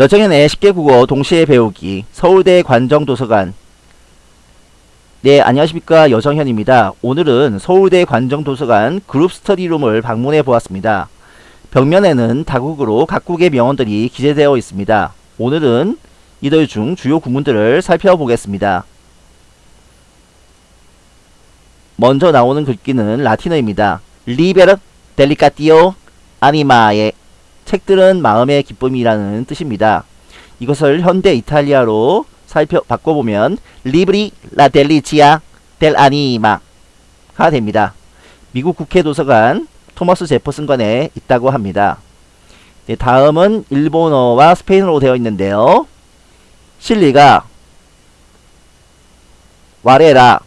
여정연의 쉽게 국어 동시에 배우기 서울대 관정도서관 네 안녕하십니까 여정현입니다. 오늘은 서울대 관정도서관 그룹 스터디룸을 방문해 보았습니다. 벽면에는 다국으로 각국의 명언들이 기재되어 있습니다. 오늘은 이들 중 주요 구문들을 살펴보겠습니다. 먼저 나오는 글귀는 라틴어입니다. 리베르 책들은 마음의 기쁨이라는 뜻입니다. 이것을 현대 이탈리아로 살펴 바꿔보면 libri, la delizia dell'anima가 됩니다. 미국 국회 도서관 토머스 제퍼슨관에 있다고 합니다. 네, 다음은 일본어와 스페인어로 되어 있는데요. 真理が我ら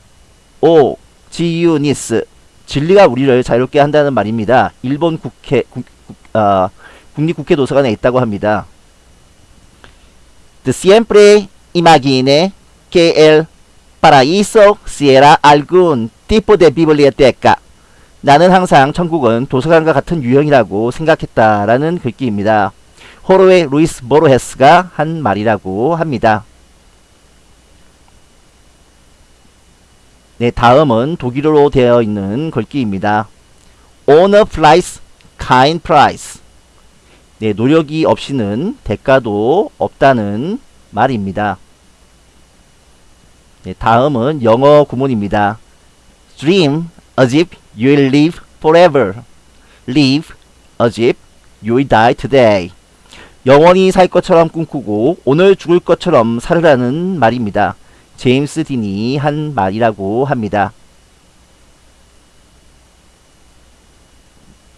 を自由にす 진리가 우리를 자유롭게 한다는 말입니다. 일본 국회 국, 국, 어, 국립국회 도서관에 있다고 합니다. De siempre imagine que el paraíso será algún tipo de biblioteca. 나는 항상 천국은 도서관과 같은 유형이라고 생각했다라는 글귀입니다. 호로의 루이스 모로헤스가 한 말이라고 합니다. 네, 다음은 독일어로 되어 있는 글귀입니다. On a price, kind price. 네, 노력이 없이는 대가도 없다는 말입니다. 네, 다음은 영어 구문입니다. Dream as if you will live forever. Live as if you will die today. 영원히 살 것처럼 꿈꾸고 오늘 죽을 것처럼 살으라는 말입니다. 제임스 딘이 한 말이라고 합니다.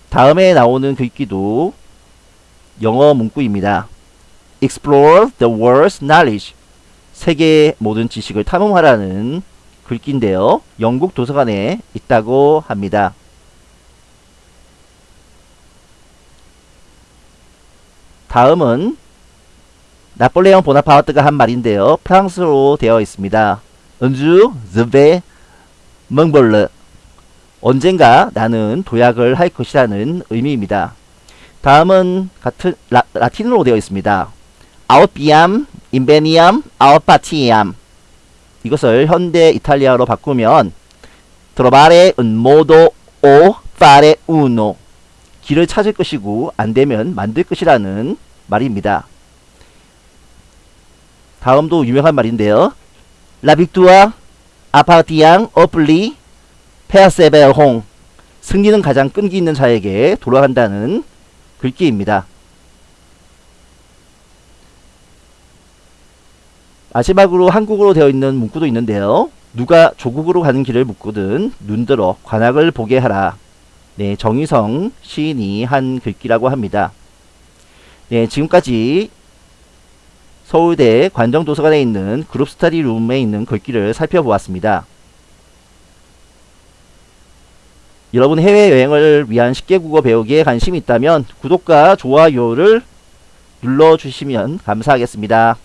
다음에 나오는 글귀도 영어 문구입니다. Explore the world's knowledge. 세계의 모든 지식을 탐험하라는 글귀인데요. 영국 도서관에 있다고 합니다. 다음은 나폴레옹 보나파르트가 한 말인데요. 프랑스로 되어 있습니다. Un jour je vais m'envoler 언젠가 나는 도약을 할 것이라는 의미입니다. 다음은 같은 라, 라틴어로 되어 있습니다. Aut viam inveniam aut faciam 이것을 현대 이탈리아로 바꾸면 trovare un modo o fare uno 길을 찾을 것이고 안되면 만들 것이라는 말입니다. 다음도 유명한 말인데요. 라빅두아 아파티앙 어플리 페아세베홍 승리는 가장 끈기 있는 자에게 돌아간다는 글귀입니다. 마지막으로 한국어로 되어 있는 문구도 있는데요. 누가 조국으로 가는 길을 묻거든 눈들어 관악을 보게 하라. 네, 정의성 시인이 한 글귀라고 합니다. 네, 지금까지 서울대 관정도서관에 있는 그룹 스터디 룸에 있는 글귀를 살펴보았습니다. 여러분 해외여행을 위한 쉽게 국어 배우기에 관심이 있다면 구독과 좋아요를 눌러주시면 감사하겠습니다.